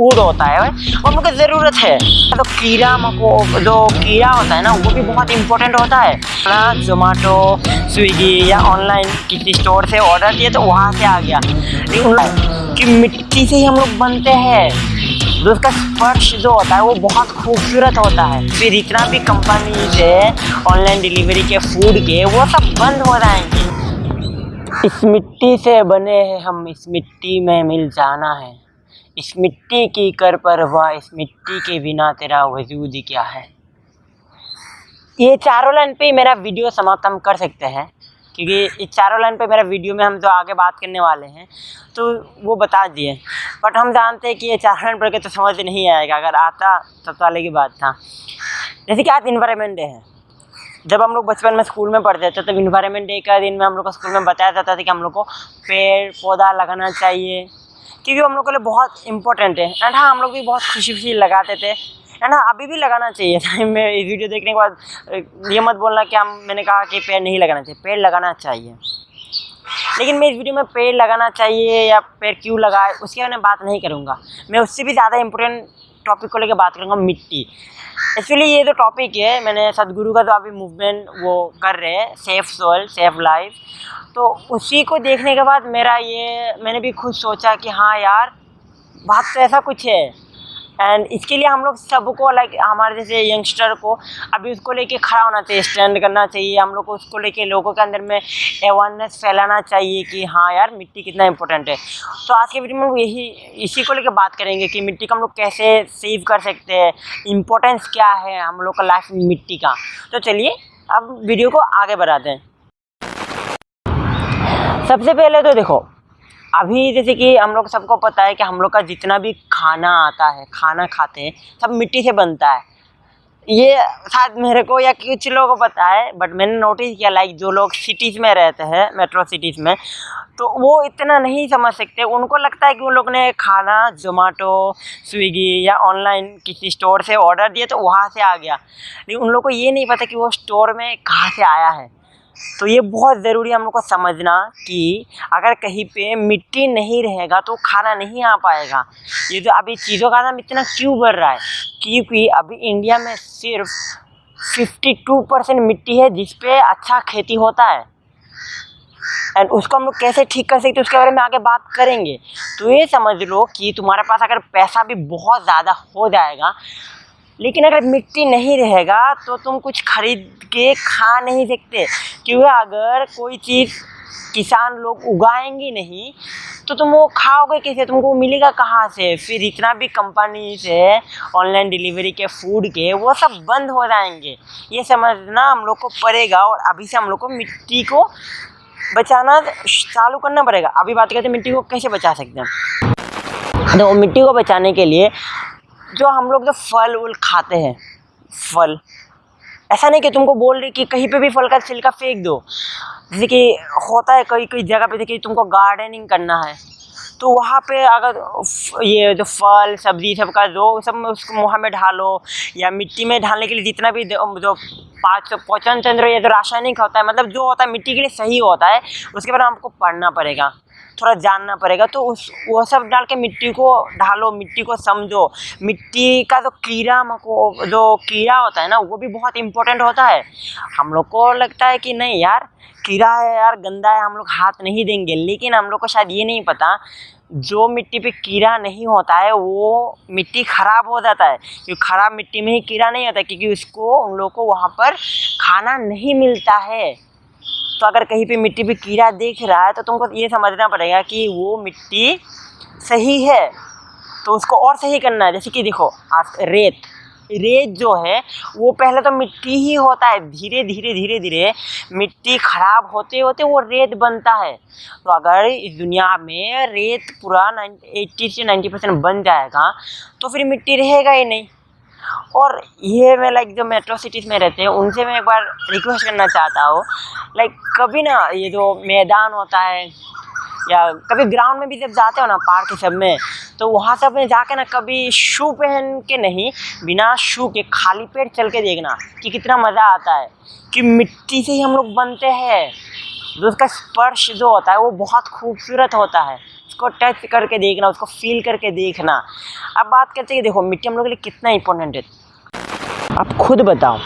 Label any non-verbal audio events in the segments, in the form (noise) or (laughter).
Food होता है। और हम लोग को ज़रूरत है। तो कीड़ा मको, जो कीड़ा होता है ना, वो भी बहुत इंपॉर्टेंट होता है। ना जोमेटो स्विगी या ऑनलाइन किसी स्टोर से ऑर्डर दिए तो वहाँ से आ गया। कि मिट्टी से ही हम लोग बनते हैं। तो उसका स्पर्श जो होता है, वो बहुत खूबसूरत होता है। फिर इतना भी कंपनी से ऑनलाइन डिलीवरी के फ़ूड के, वो सब बंद हो जाएँगे। इस मिट्टी से बने हैं हम, इस मिट्टी में मिल जाना है। इस मिट्टी की कर परवाह इस मिट्टी के बिना तेरा वजूद ही क्या है? ये चारों लाइन पे मेरा वीडियो समाप्त हम कर सकते हैं, क्योंकि इस चारों लाइन पे मेरा वीडियो में हम जो आगे बात करने वाले हैं तो वो बता दिए। बट हम जानते हैं कि ये चार लाइन पढ़ के तो समझ नहीं आएगा, अगर आता तब तो अलग ही बात था। जैसे कि आज इन्वायरमेंट डे है। जब हम लोग बचपन में स्कूल में पढ़ते थे, तब इन्वायरमेंट डे का दिन में हम लोग को स्कूल में बताया जाता था कि हम लोग को पेड़ पौधा लगाना चाहिए। क्योंकि हम लोग के लिए बहुत इंपॉर्टेंट है। एंड हाँ हम लोग भी बहुत खुशी खुशी लगाते थे। एंड हाँ अभी भी लगाना चाहिए था। (laughs) मैं वीडियो देखने के बाद ये मत बोलना कि हम, मैंने कहा कि पेड़ नहीं लगाना चाहिए। पेड़ लगाना चाहिए। लेकिन मैं इस वीडियो में पेड़ लगाना चाहिए या पेड़ क्यों लगाए, उसके बारे में बात नहीं करूँगा। मैं उससे भी ज़्यादा इम्पोर्टेंट टॉपिक को लेकर बात करूँगा मिट्टी। एक्चुअली ये तो टॉपिक है। मैंने सदगुरु का तो अभी मूवमेंट वो कर रहे हैं। सेफ़ सोल सेफ़ लाइफ तो उसी को देखने के बाद मेरा ये, मैंने भी खुद सोचा कि हाँ यार, बात तो ऐसा कुछ है। एंड इसके लिए हम लोग सबको लाइक हमारे जैसे यंगस्टर को अभी उसको लेके खड़ा होना चाहिए स्टैंड करना चाहिए। हम लोग को उसको लेके लोगों के अंदर में अवेयरनेस फैलाना चाहिए कि हाँ यार, मिट्टी कितना इंपॉर्टेंट है। तो आज के वीडियो में यही, इसी को लेकर बात करेंगे कि मिट्टी को हम लोग कैसे सेव कर सकते हैं इम्पोर्टेंस क्या है हम लोग का लाइफ में मिट्टी का। तो चलिए, अब वीडियो को आगे बढ़ाते हैं। सबसे पहले तो देखो अभी जैसे कि हम लोग सबको पता है कि हम लोग का जितना भी खाना आता है, खाना खाते हैं, सब मिट्टी से बनता है। ये शायद मेरे को या कुछ लोगों को पता है बट मैंने नोटिस किया लाइक जो लोग सिटीज़ में रहते हैं मेट्रो सिटीज़ में तो वो इतना नहीं समझ सकते। उनको लगता है कि उन लोग ने खाना जोमेटो स्विगी या ऑनलाइन किसी स्टोर से ऑर्डर दिया तो वहाँ से आ गया। लेकिन उन लोग को ये नहीं पता कि वो स्टोर में कहाँ से आया है। तो ये बहुत ज़रूरी हम लोग को समझना कि अगर कहीं पे मिट्टी नहीं रहेगा तो खाना नहीं आ पाएगा। ये जो अभी चीज़ों का दाम इतना क्यों बढ़ रहा है? क्योंकि अभी इंडिया में सिर्फ़ 52 परसेंट मिट्टी है जिस पे अच्छा खेती होता है। एंड उसको हम लोग कैसे ठीक कर सकते उसके बारे में आगे बात करेंगे। तो ये समझ लो कि तुम्हारे पास अगर पैसा भी बहुत ज़्यादा हो जाएगा, लेकिन अगर मिट्टी नहीं रहेगा तो तुम कुछ खरीद के खा नहीं सकते। क्योंकि अगर कोई चीज़ किसान लोग उगाएँगे नहीं तो तुम वो खाओगे कैसे? तुमको मिलेगा कहाँ से? फिर इतना भी कंपनी से ऑनलाइन डिलीवरी के फ़ूड के, वो सब बंद हो जाएँगे। ये समझना हम लोग को पड़ेगा और अभी से हम लोग को मिट्टी को बचाना चालू करना पड़ेगा। अभी बात करते हैं, मिट्टी को कैसे बचा सकते हैं? तो मिट्टी को बचाने के लिए जो हम लोग जो फल उल खाते हैं, फल ऐसा नहीं कि तुमको बोल रही कि कहीं पे भी फल का छिलका फेंक दो। जैसे कि होता है कई कई जगह पे देखिए तुमको गार्डनिंग करना है। तो वहाँ पे अगर ये जो फल, सब्ज़ी सब का जो सब उसको मुँह में ढालो या मिट्टी में ढालने के लिए जितना भी जो पाँच सौ, पोचन चंद्र या जो रासायनिक होता है मतलब जो होता है मिट्टी के लिए सही होता है, उसके बाद हमको पढ़ना पड़ेगा। थोड़ा जानना पड़ेगा। तो उस, वो सब डाल के मिट्टी को ढालो, मिट्टी को समझो। मिट्टी का जो कीड़ा मको, जो कीड़ा होता है ना, वो भी बहुत इंपॉर्टेंट होता है। हम लोग को लगता है कि नहीं यार, कीड़ा है यार, गंदा है, हम लोग हाथ नहीं देंगे। लेकिन हम लोग को शायद ये नहीं पता, जो मिट्टी पे कीड़ा नहीं होता है, वो मिट्टी ख़राब हो जाता है। क्योंकि ख़राब मिट्टी में ही कीड़ा नहीं होता क्योंकि उसको उन लोग को वहाँ पर खाना नहीं मिलता है। तो अगर कहीं पे मिट्टी पे कीड़ा देख रहा है तो तुमको ये समझना पड़ेगा कि वो मिट्टी सही है। तो उसको और सही करना है, जैसे कि देखो, आज रेत। रेत जो है, वो पहले तो मिट्टी ही होता है। धीरे धीरे धीरे धीरे मिट्टी ख़राब होते होते वो रेत बनता है। तो अगर इस दुनिया में रेत पूरा एट्टी से नाइन्टी परसेंट बन जाएगा तो फिर मिट्टी रहेगा ही नहीं। और ये मैं लाइक जो मेट्रो सिटीज़ में रहते हैं, उनसे मैं एक बार रिक्वेस्ट करना चाहता हूँ। लाइक कभी ना ये जो मैदान होता है, या कभी ग्राउंड में भी जब जाते हो ना पार्क सब में तो वहाँ सब में जाके ना कभी शू पहन के नहीं, बिना शू के खाली पेट चल के देखना कि कितना मज़ा आता है, कि मिट्टी से ही हम लोग बनते हैं। जो उसका स्पर्श जो होता है, वो बहुत खूबसूरत होता है। उसको टच करके देखना, उसको फील करके देखना। अब बात करते हैं देखो, मिट्टी हम लोग के लिए कितना इंपॉर्टेंट है। आप खुद बताओ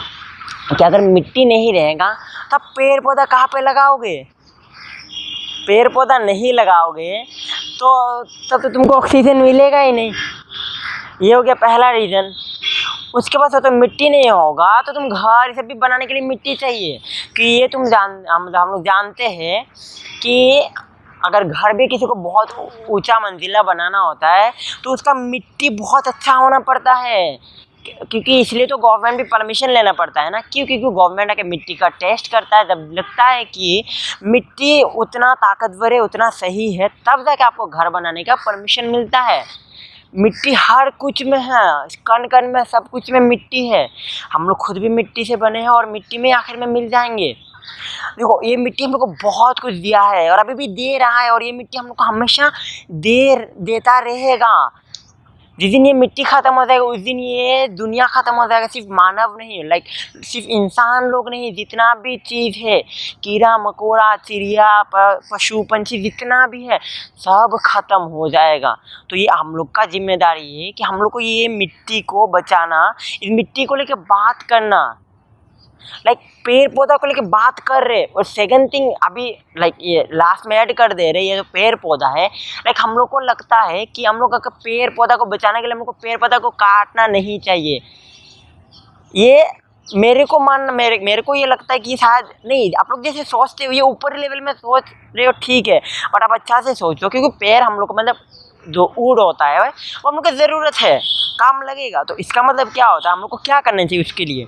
कि अगर मिट्टी नहीं रहेगा तो आप पेड़ पौधा कहाँ पे लगाओगे? पेड़ पौधा नहीं लगाओगे तो तब तो तुमको ऑक्सीजन मिलेगा ही नहीं। ये हो गया पहला रीज़न उसके बाद तो मिट्टी नहीं होगा तो तुम घर ये सब भी बनाने के लिए मिट्टी चाहिए। कि ये तुम जान, हम हम लोग जानते हैं कि अगर घर भी किसी को बहुत ऊँचा मंजिला बनाना होता है तो उसका मिट्टी बहुत अच्छा होना पड़ता है। क्योंकि इसलिए तो गवर्नमेंट भी परमिशन लेना पड़ता है ना। क्यों? क्योंकि गवर्नमेंट आके मिट्टी का टेस्ट करता है, जब लगता है कि मिट्टी उतना ताकतवर है, उतना सही है, तब जाके आपको घर बनाने का परमिशन मिलता है। मिट्टी हर कुछ में है, कण कण में सब कुछ में मिट्टी है। हम लोग खुद भी मिट्टी से बने हैं और मिट्टी में आखिर में मिल जाएँगे। देखो, ये मिट्टी हम लोग को बहुत कुछ दिया है और अभी भी दे रहा है और ये मिट्टी हम लोग को हमेशा देर देता रहेगा। जिस दिन ये मिट्टी ख़त्म हो जाएगा, उस दिन ये दुनिया ख़त्म हो जाएगा, सिर्फ़ मानव नहीं लाइक सिर्फ़ इंसान लोग नहीं, जितना भी चीज़ है, कीड़ा, मकोड़ा, चिड़िया पशु, पंछी, जितना भी है, सब ख़त्म हो जाएगा। तो ये हम लोग का ज़िम्मेदारी है कि हम लोग को ये मिट्टी को बचाना, इस मिट्टी को लेकर बात करना। लाइक पेड़ पौधा को लेके बात कर रहे और सेकंड थिंग अभी लाइक ये लास्ट में ऐड कर दे रहे ये जो पेड़ पौधा है लाइक हम लोग को लगता है कि हम लोग पेड़ पौधा को बचाने के लिए हम लोग को पेड़ पौधा को काटना नहीं चाहिए। ये मेरे को मान मेरे मेरे को ये लगता है कि शायद नहीं, आप लोग जैसे सोचते हो, ये ऊपर लेवल में सोच रहे हो, ठीक है बट आप अच्छा से सोचो, क्योंकि पेड़ हम लोग को मतलब जो ऊड होता है, वो हम लोग को ज़रूरत है, काम लगेगा। तो इसका मतलब क्या होता है, हम लोग को क्या करना चाहिए उसके लिए?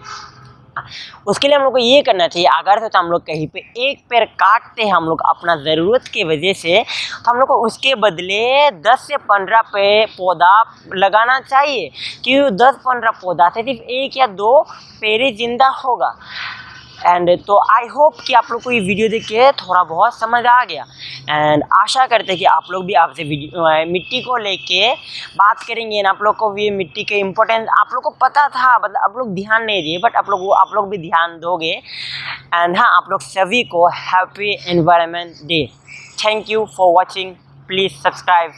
उसके लिए हम लोग को ये करना चाहिए, अगर से तो हम लोग कहीं पे एक पैर काटते हैं हम लोग अपना ज़रूरत की वजह से तो हम लोग को उसके बदले 10 से 15 पे पौधा लगाना चाहिए, क्योंकि 10-15 पौधा से सिर्फ़ एक या दो पेड़ ज़िंदा होगा। एंड तो आई होप कि आप लोग को ये वीडियो देख के थोड़ा बहुत समझ आ गया। एंड आशा करते हैं कि आप लोग भी आपसे मिट्टी को लेके बात करेंगे ना आप लोग को भी मिट्टी के इम्पोर्टेंस आप लोग को पता था मतलब आप लोग ध्यान नहीं दिए बट आप लोग आप लोग भी ध्यान दोगे। एंड हाँ आप लोग सभी को happy environment day thank you for watching please subscribe